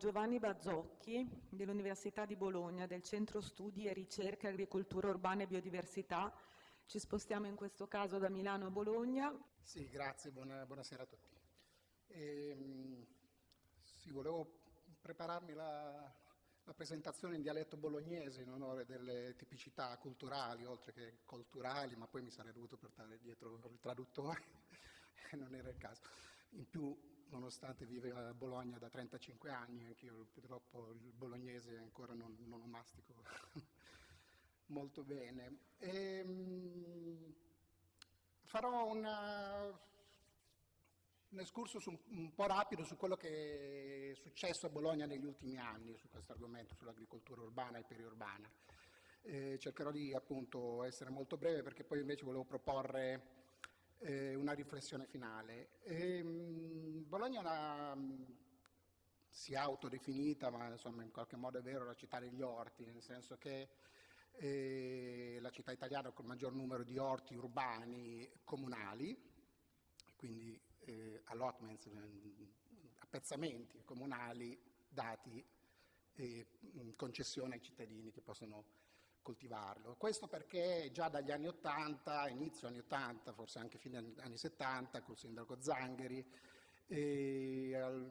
Giovanni Bazzocchi dell'Università di Bologna, del Centro Studi e Ricerche Agricoltura Urbana e Biodiversità. Ci spostiamo in questo caso da Milano a Bologna. Sì, grazie, buona, buonasera a tutti. E, ehm, sì, volevo prepararmi la, la presentazione in dialetto bolognese in onore delle tipicità culturali, oltre che culturali, ma poi mi sarei dovuto portare dietro il traduttore non era il caso. In più, nonostante vive a Bologna da 35 anni, anch'io purtroppo il bolognese ancora non, non lo mastico molto bene. E, ehm, farò una un escursus un, un, po' rapido su quello che è successo a Bologna negli ultimi anni su questo argomento, sull'agricoltura urbana e periurbana. Eh, cercherò di appunto essere molto breve perché poi invece volevo proporre eh, una riflessione finale. E, ehm, mh, Bologna una, mh, si è autodefinita, ma insomma in qualche modo è vero, la città degli orti, nel senso che è la città italiana con il maggior numero di orti urbani comunali, quindi eh, allotments, eh, appezzamenti comunali dati eh, in concessione ai cittadini che possono coltivarlo. Questo perché già dagli anni 80, inizio anni 80, forse anche fine anni 70, col sindaco Zangheri, eh,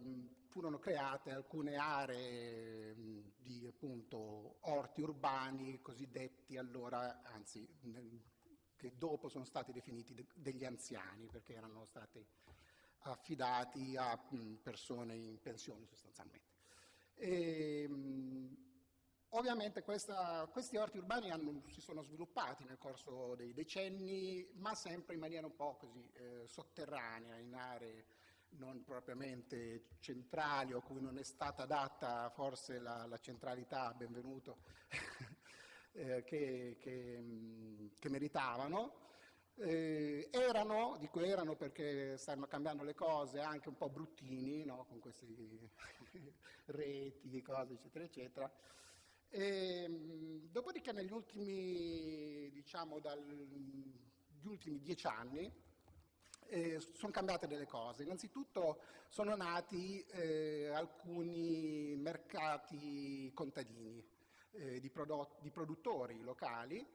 furono create alcune aree di appunto, orti urbani cosiddetti allora, anzi che dopo sono stati definiti degli anziani perché erano stati affidati a persone in pensione sostanzialmente. E, ovviamente questa, questi orti urbani hanno, si sono sviluppati nel corso dei decenni, ma sempre in maniera un po' così eh, sotterranea, in aree non propriamente centrali o cui non è stata data forse la, la centralità, benvenuto, eh, che, che, che, meritavano. Eh, erano, dico erano perché stanno cambiando le cose, anche un po' bruttini, no? con queste reti, cose eccetera eccetera. E, dopodiché negli ultimi, diciamo, dagli ultimi dieci anni eh, sono cambiate delle cose. Innanzitutto sono nati eh, alcuni mercati contadini eh, di, di, produttori locali,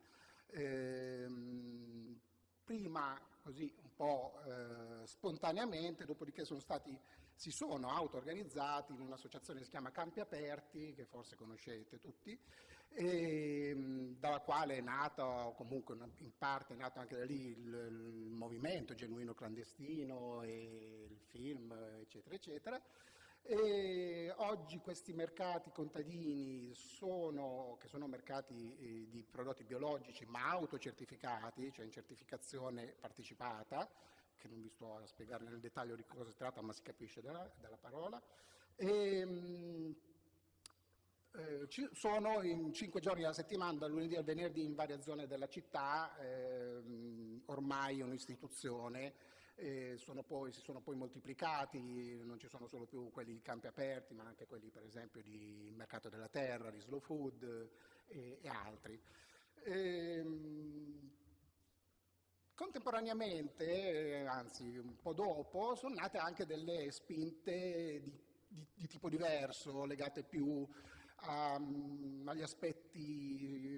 ehm, prima così po' eh, spontaneamente, dopodiché sono stati, si sono auto-organizzati in un'associazione che si chiama Campi Aperti, che forse conoscete tutti, e, ehm, dalla quale è nato, comunque in parte è nato anche da lì il, il movimento genuino clandestino e il film, eccetera, eccetera. E oggi questi mercati contadini sono, che sono mercati eh, di prodotti biologici ma autocertificati, cioè in certificazione partecipata, che non vi sto a spiegare nel dettaglio di cosa si tratta ma si capisce dalla, dalla parola, e, mh, eh, sono in cinque giorni alla settimana, dal lunedì al venerdì in varie zone della città, eh, ormai un'istituzione sono poi, si sono poi moltiplicati, non ci sono solo più quelli di campi aperti, ma anche quelli per esempio di Mercato della Terra, di Slow Food e, e altri. Ehm, contemporaneamente, anzi un po' dopo, sono nate anche delle spinte di di, di, tipo diverso, legate più a, agli aspetti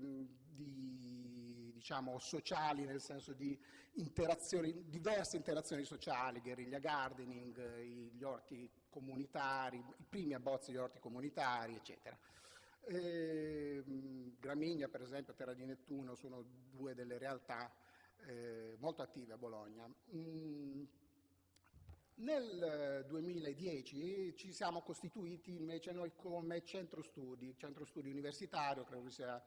diciamo, sociali, nel senso di interazioni, diverse interazioni sociali, guerriglia gardening, gli orti comunitari, i primi abbozzi di orti comunitari, eccetera. E, Gramigna, per esempio, Terra di Nettuno sono due delle realtà eh, molto attive a Bologna. Mm, nel 2010 ci siamo costituiti invece noi come centro studi, centro studi universitario, credo che sia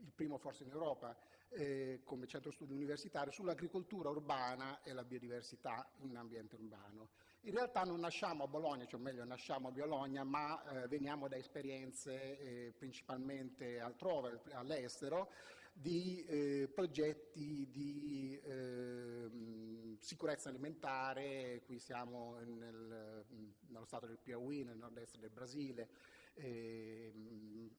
il primo forse in Europa eh, come centro studi universitario sull'agricoltura urbana e la biodiversità in ambiente urbano. In realtà non nasciamo a Bologna, cioè meglio nasciamo a Bologna, ma eh, veniamo da esperienze eh, principalmente altrove, all'estero, di eh, progetti di ehm, sicurezza alimentare, qui siamo nel, nello stato del Piauí, nel nord-est del Brasile, ehm,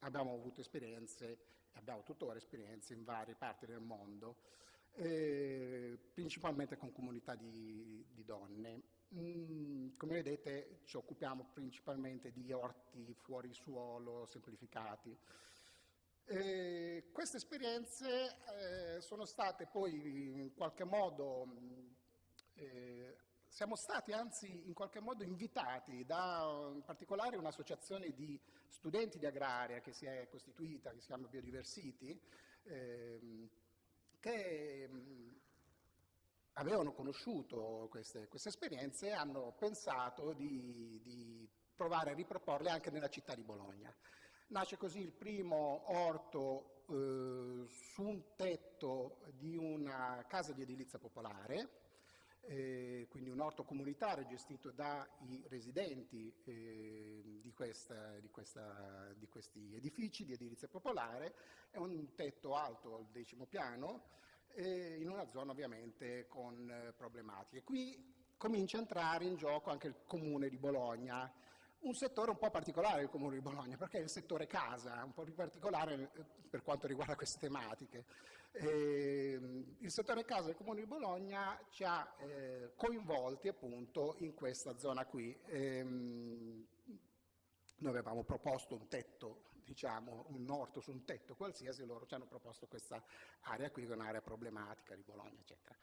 abbiamo avuto esperienze abbiamo tuttora esperienze in varie parti del mondo, eh, principalmente con comunità di, di donne. Mm, come vedete ci occupiamo principalmente di orti fuori suolo semplificati. Eh, queste esperienze eh, sono state poi in qualche modo, eh, siamo stati anzi in qualche modo invitati da in particolare un'associazione di studenti di agraria che si è costituita, che si chiama Biodiversity, ehm, che avevano conosciuto queste, queste, esperienze e hanno pensato di, di provare a riproporle anche nella città di Bologna. Nasce così il primo orto eh, su un tetto di una casa di edilizia popolare, eh, quindi un orto comunitario gestito dai residenti eh, di, questa, di, questa, di, questi edifici di edilizia popolare, è un tetto alto al decimo piano, in una zona ovviamente con eh, problematiche. Qui comincia a entrare in gioco anche il comune di Bologna, un settore un po' particolare il Comune di Bologna, perché è il settore casa, un po' più particolare eh, per quanto riguarda queste tematiche. Eh, il settore casa del Comune di Bologna ci ha eh, coinvolti appunto in questa zona qui. Eh, noi avevamo proposto un tetto, diciamo, un orto su un tetto qualsiasi, loro ci hanno proposto questa area qui, che è un'area problematica di Bologna, eccetera.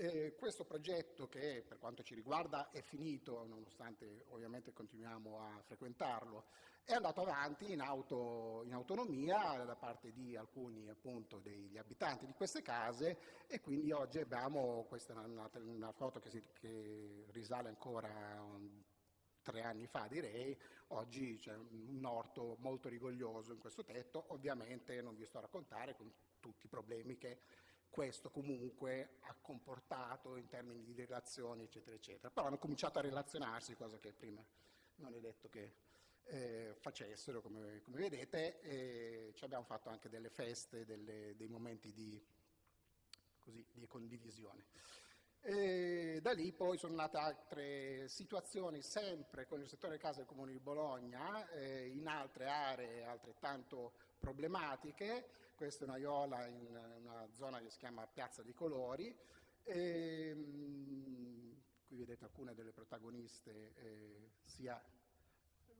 Eh, questo progetto che per quanto ci riguarda è finito, nonostante ovviamente continuiamo a frequentarlo, è andato avanti in, auto, in autonomia da parte di alcuni appunto, degli abitanti di queste case e quindi oggi abbiamo, questa è una, una foto che, si, che, risale ancora um, tre anni fa direi, oggi c'è un orto molto rigoglioso in questo tetto, ovviamente non vi sto a raccontare con tutti i problemi che questo comunque ha comportato in termini di relazioni, eccetera, eccetera. Però hanno cominciato a relazionarsi, cosa che prima non è detto che eh, facessero, come, come vedete, e ci abbiamo fatto anche delle feste, delle, dei momenti di, così, di condivisione. E da lì poi sono nate altre situazioni sempre con il settore casa del Comune di Bologna, eh, in altre aree altrettanto problematiche, questa è una iola in una zona che si chiama Piazza dei Colori, e, mh, qui vedete alcune delle protagoniste eh, sia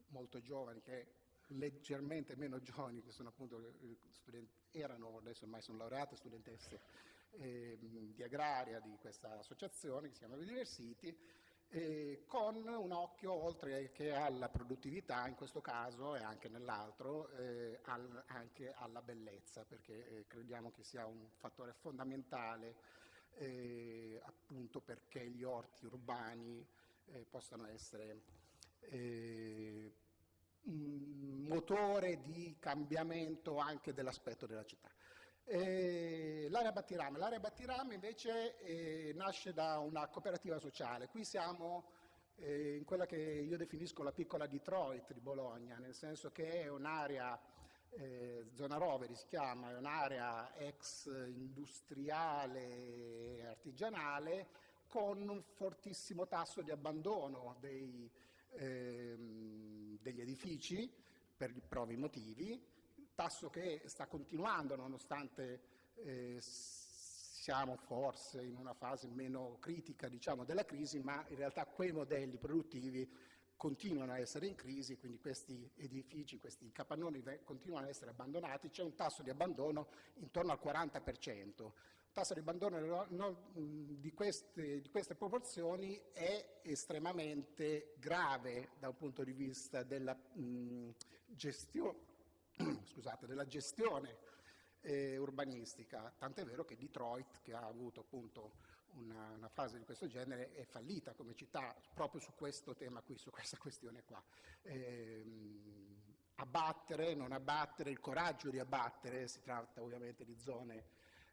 molto giovani che leggermente meno giovani, che sono appunto studenti, erano, adesso ormai sono laureate, studentesse eh, di agraria di questa associazione che si chiama Biodiversity, eh, con un occhio oltre che alla produttività in questo caso e anche nell'altro eh, al, anche alla bellezza perché eh, crediamo che sia un fattore fondamentale eh, appunto perché gli orti urbani eh, possano essere eh, un motore di cambiamento anche dell'aspetto della città. Eh, l'area Battirame. L'area Battirame invece eh, nasce da una cooperativa sociale. Qui siamo eh, in quella che io definisco la piccola Detroit di Bologna, nel senso che è un'area, eh, zona roveri si chiama, è un'area ex industriale e artigianale con un fortissimo tasso di abbandono dei, ehm, degli edifici per i provi motivi tasso che sta continuando nonostante eh, siamo forse in una fase meno critica diciamo, della crisi, ma in realtà quei modelli produttivi continuano a essere in crisi, quindi questi edifici, questi capannoni continuano a essere abbandonati, c'è un tasso di abbandono intorno al 40%. Il tasso di abbandono di queste, di queste proporzioni è estremamente grave da un punto di vista della gestione scusate, della gestione eh, urbanistica, tant'è vero che Detroit, che ha avuto appunto una, una, fase di questo genere, è fallita come città proprio su questo tema qui, su questa questione qua. Eh, abbattere, non abbattere, il coraggio di abbattere, si tratta ovviamente di zone,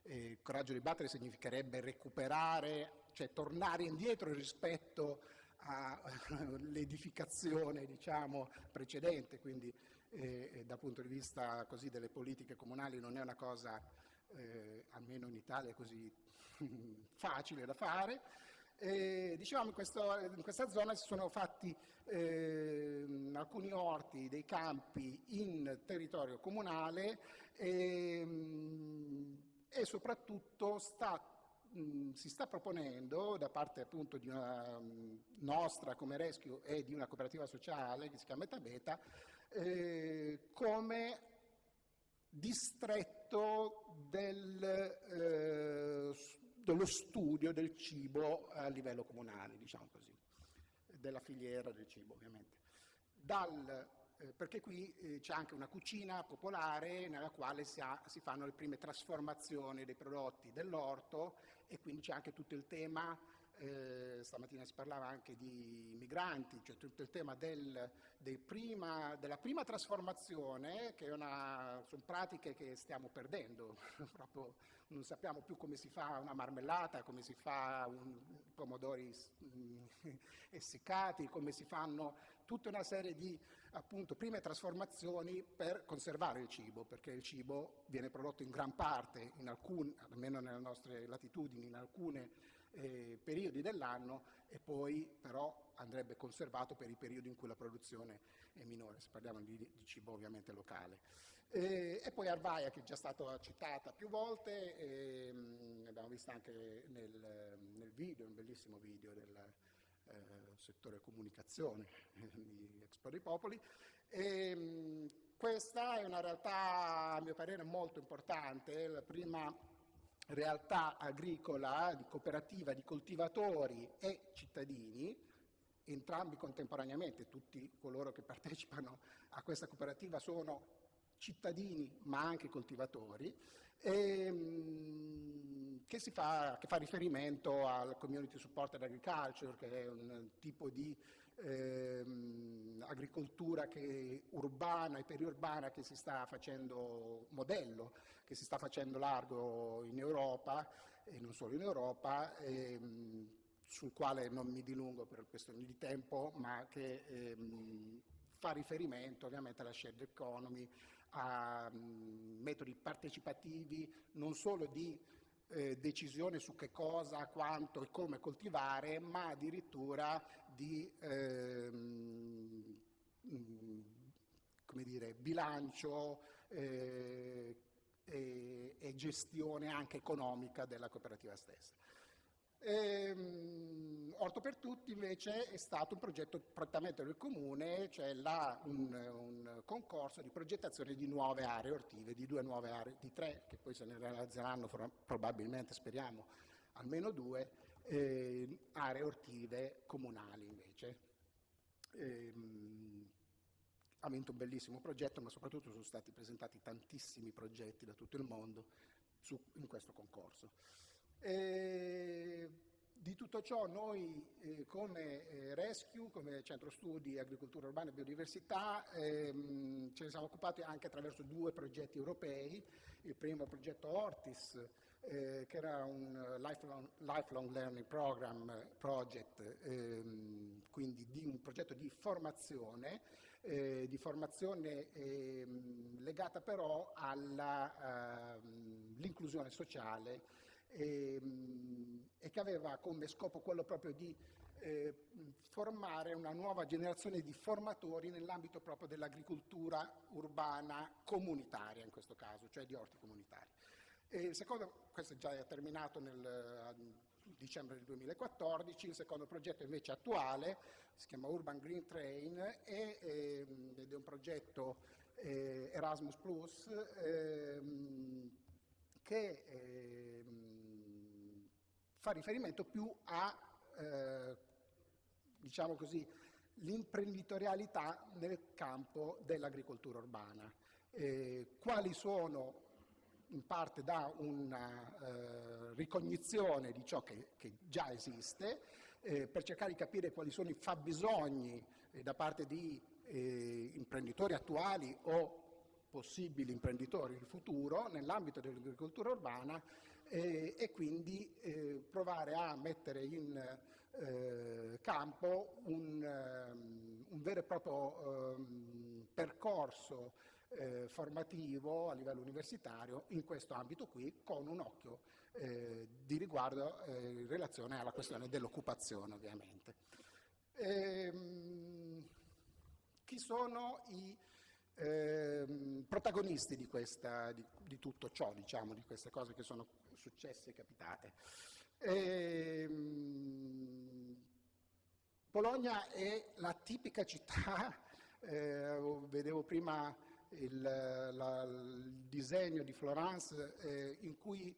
eh, il coraggio di abbattere significherebbe recuperare, cioè tornare indietro rispetto all'edificazione diciamo, precedente, quindi e, dal punto di vista così, delle politiche comunali non è una cosa, eh, almeno in Italia, così facile da fare. E, diciamo in, in, questa zona si sono fatti eh, alcuni orti, dei campi in territorio comunale e, e soprattutto sta mh, si sta proponendo da parte appunto di una mh, nostra come Rescue e di una cooperativa sociale che si chiama Metabeta eh, come distretto del, eh, dello studio del cibo a livello comunale, diciamo così, della filiera del cibo ovviamente. Dal, eh, perché qui eh, c'è anche una cucina popolare nella quale si, ha, si fanno le prime trasformazioni dei prodotti dell'orto e quindi c'è anche tutto il tema eh, stamattina si parlava anche di migranti, cioè tutto il tema del, prima, della prima trasformazione, che una, sono pratiche che stiamo perdendo, proprio non sappiamo più come si fa una marmellata, come si fa un, pomodori essiccati, come si fanno tutta una serie di appunto, prime trasformazioni per conservare il cibo, perché il cibo viene prodotto in gran parte, in alcune, almeno nelle nostre latitudini, in alcune eh, periodi dell'anno e poi però andrebbe conservato per i periodi in cui la produzione è minore, se parliamo di, di cibo ovviamente locale. Eh, e poi Arvaia che è già stata citata più volte, eh, l'abbiamo vista anche nel, nel, video, un bellissimo video del eh, settore comunicazione di Expo dei Popoli. E, questa è una realtà a mio parere molto importante, la prima realtà agricola, di cooperativa, di coltivatori e cittadini, entrambi contemporaneamente, tutti coloro che partecipano a questa cooperativa sono cittadini ma anche coltivatori, e, ehm, che, fa, che, fa, riferimento al Community Supported Agriculture, che è un tipo di ehm, agricoltura che, urbana e periurbana che si sta facendo modello, che si sta facendo largo in Europa e non solo in Europa, ehm, sul quale non mi dilungo per questioni di tempo, ma che ehm, fa riferimento ovviamente alla shared economy, a um, metodi partecipativi non solo di eh, decisione su che cosa, quanto e come coltivare, ma addirittura di ehm, come dire, bilancio eh, e, e, gestione anche economica della cooperativa stessa. Ehm, Orto per Tutti invece è stato un progetto prettamente del comune, cioè là un, un, concorso di progettazione di nuove aree ortive, di due nuove aree, di tre che poi se ne realizzeranno probabilmente, speriamo, almeno due, eh, aree ortive comunali invece. Ehm, ha vinto un bellissimo progetto, ma soprattutto sono stati presentati tantissimi progetti da tutto il mondo su, in questo concorso. E di tutto ciò noi eh, come eh, Rescue, come Centro Studi Agricoltura Urbana e Biodiversità, ehm, ce ne siamo occupati anche attraverso due progetti europei. Il primo progetto Ortis, eh, che era un lifelong, lifelong, Learning Program project, ehm, quindi di un progetto di formazione, eh, di formazione ehm, legata però all'inclusione ehm, sociale e, ehm, e, che aveva come scopo quello proprio di eh, formare una nuova generazione di formatori nell'ambito proprio dell'agricoltura urbana comunitaria in questo caso, cioè di orti comunitari. E il secondo, questo è già terminato nel dicembre del 2014, il secondo progetto invece attuale si chiama Urban Green Train e, ehm, ed è un progetto eh, Erasmus Plus ehm, che ehm, fa riferimento più a eh, diciamo l'imprenditorialità nel campo dell'agricoltura urbana. Eh, quali sono in parte da una eh, ricognizione di ciò che, che già esiste, eh, per cercare di capire quali sono i fabbisogni eh, da parte di eh, imprenditori attuali o possibili imprenditori del futuro nell'ambito dell'agricoltura urbana eh, e quindi eh, provare a mettere in campo un, um, un, vero e proprio um, percorso eh, formativo a livello universitario in questo ambito qui con un occhio eh, di riguardo eh, in relazione alla questione dell'occupazione ovviamente. Ehm, chi sono i ehm, protagonisti di, questa, di, di, tutto ciò, diciamo, di queste cose che sono successe e capitate? E, ehm, Bologna è la tipica città, eh, vedevo prima il, la, il, disegno di Florence eh, in cui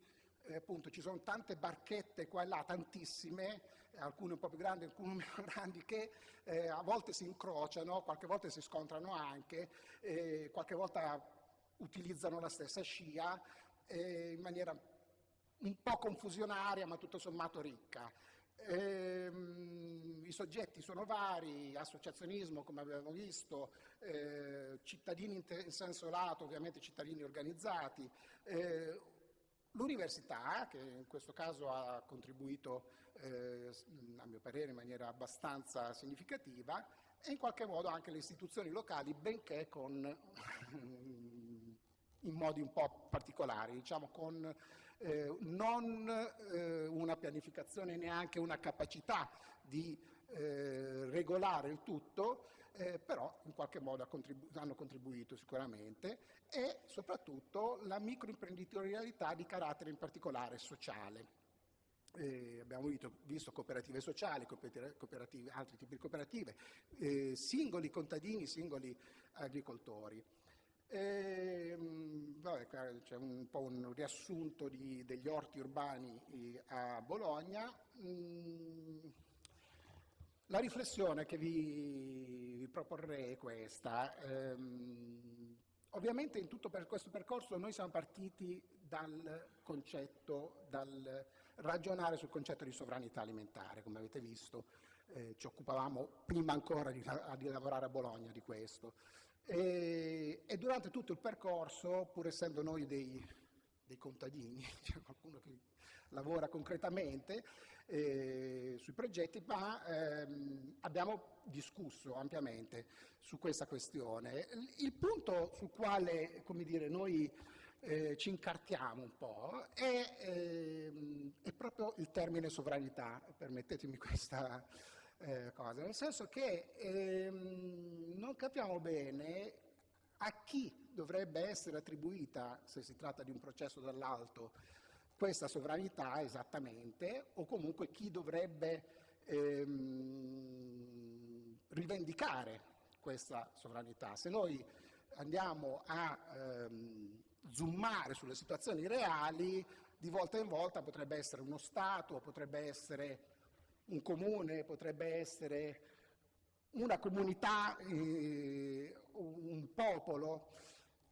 eh, appunto ci sono tante barchette qua e là, tantissime, alcune un po' più grandi, alcune meno grandi, che eh, a volte si incrociano, qualche volta si scontrano anche, eh, qualche volta utilizzano la stessa scia eh, in maniera un po' confusionaria ma tutto sommato ricca. Ehm, I soggetti sono vari, associazionismo come abbiamo visto, eh, cittadini in, in, senso lato, ovviamente cittadini organizzati, eh, l'università che in questo caso ha contribuito eh, a mio parere in maniera abbastanza significativa e in qualche modo anche le istituzioni locali benché con, in modi un po' particolari, diciamo con eh, non eh, una pianificazione, neanche una capacità di eh, regolare il tutto, eh, però in qualche modo contribu hanno contribuito sicuramente, e soprattutto la microimprenditorialità di carattere in particolare sociale. Eh, abbiamo visto, visto, cooperative sociali, cooperative, altri tipi di cooperative, eh, singoli contadini, singoli agricoltori. E, vabbè, c'è un po' un riassunto di, degli orti urbani eh, a Bologna. Mm, la riflessione che vi, vi proporrei è questa. Ehm, ovviamente in tutto per questo percorso noi siamo partiti dal concetto, dal ragionare sul concetto di sovranità alimentare, come avete visto, eh, ci occupavamo prima ancora di, di lavorare a Bologna di questo. E, e, durante tutto il percorso, pur essendo noi dei, dei contadini, c'è qualcuno che lavora concretamente eh, sui progetti, ma ehm, abbiamo discusso ampiamente su questa questione. Il punto sul quale dire, noi eh, ci incartiamo un po' è, ehm, è, proprio il termine sovranità, permettetemi questa eh, cosa, nel senso che ehm, non capiamo bene a chi dovrebbe essere attribuita, se si tratta di un processo dall'alto, questa sovranità esattamente, o comunque chi dovrebbe ehm, rivendicare questa sovranità. Se noi andiamo a ehm, zoomare sulle situazioni reali, di volta in volta potrebbe essere uno Stato, potrebbe essere un comune, potrebbe essere una comunità, eh, un popolo,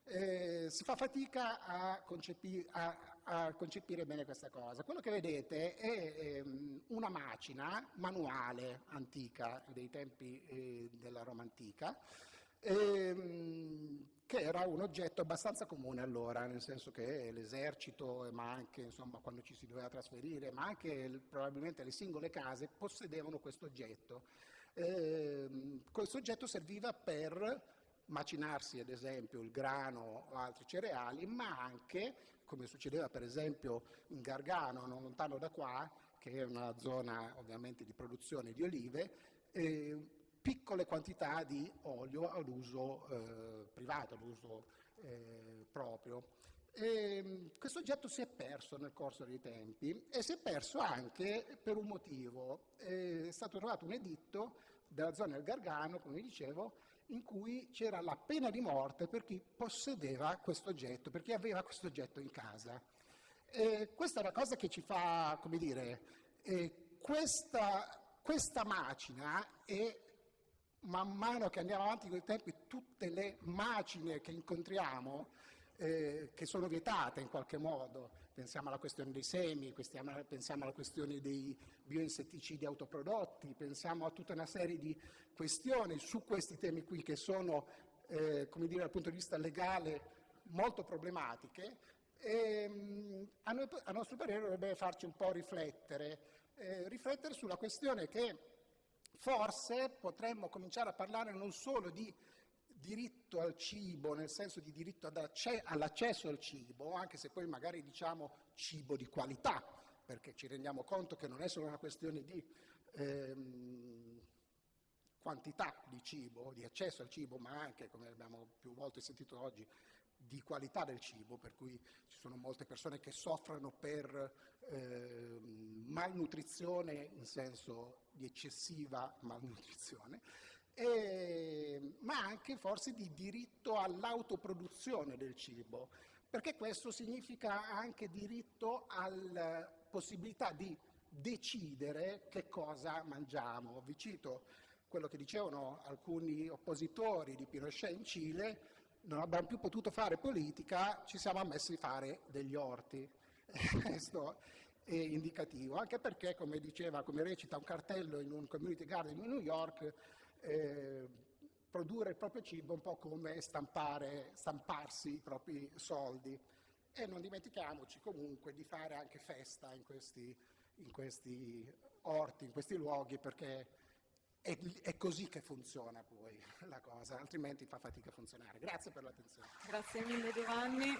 eh, si fa fatica a, a, a, concepire bene questa cosa. Quello che vedete è ehm, una macina manuale antica, dei tempi eh, della Roma antica, ehm, che era un oggetto abbastanza comune allora, nel senso che l'esercito, ma anche insomma, quando ci si doveva trasferire, ma anche probabilmente le singole case possedevano questo oggetto. Eh, questo oggetto serviva per macinarsi ad esempio il grano o altri cereali, ma anche, come succedeva per esempio in Gargano, non lontano da qua, che è una zona ovviamente di produzione di olive, eh, piccole quantità di olio all'uso eh, privato, all'uso eh, proprio. E, ehm, questo oggetto si è perso nel corso dei tempi e si è perso anche per un motivo. È stato trovato un editto della zona del Gargano, come dicevo, in cui c'era la pena di morte per chi possedeva questo oggetto, per chi aveva questo oggetto in casa. E questa è una cosa che ci fa, come dire, eh, questa, questa macina è man mano che andiamo avanti con i tempi, tutte le macine che incontriamo, eh, che sono vietate in qualche modo, pensiamo alla questione dei semi, pensiamo alla questione dei bioinsetticidi autoprodotti, pensiamo a tutta una serie di questioni su questi temi qui che sono, eh, come dire, dal punto di vista legale molto problematiche, e, ehm, a, noi, a nostro parere dovrebbe farci un po' riflettere, eh, riflettere sulla questione che Forse potremmo cominciare a parlare non solo di diritto al cibo, nel senso di diritto all'accesso al cibo, anche se poi magari diciamo cibo di qualità, perché ci rendiamo conto che non è solo una questione di ehm, quantità di cibo, di accesso al cibo, ma anche, come abbiamo più volte sentito oggi, di qualità del cibo, per cui ci sono molte persone che soffrono per eh, malnutrizione in senso di eccessiva malnutrizione, e, ma anche forse di diritto all'autoproduzione del cibo, perché questo significa anche diritto alla possibilità di decidere che cosa mangiamo. Vi cito quello che dicevano alcuni oppositori di Pinochet in Cile, non abbiamo più potuto fare politica, ci siamo ammessi a fare degli orti. Questo è indicativo, anche perché, come diceva, come recita un cartello in un community garden di New York, eh, produrre il proprio cibo un po' come stampare, stamparsi i propri soldi. E non dimentichiamoci comunque di fare anche festa in questi, in questi orti, in questi luoghi, perché è, è, così che funziona poi la cosa, altrimenti fa fatica a funzionare. Grazie per l'attenzione. Grazie mille Giovanni.